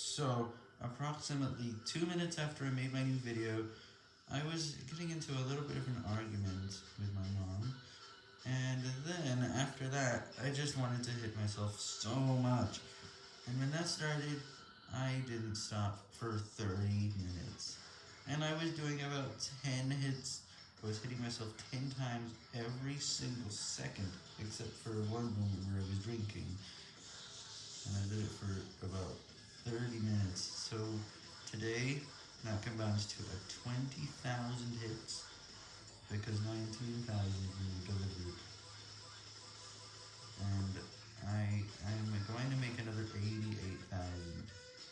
So, approximately 2 minutes after I made my new video, I was getting into a little bit of an argument with my mom, and then after that, I just wanted to hit myself so much, and when that started, I didn't stop for 30 minutes, and I was doing about 10 hits, I was hitting myself 10 times every single second, except for one moment where I was drinking, and I did it for about 30 minutes, so today, that combines to a 20,000 hits, because 19,000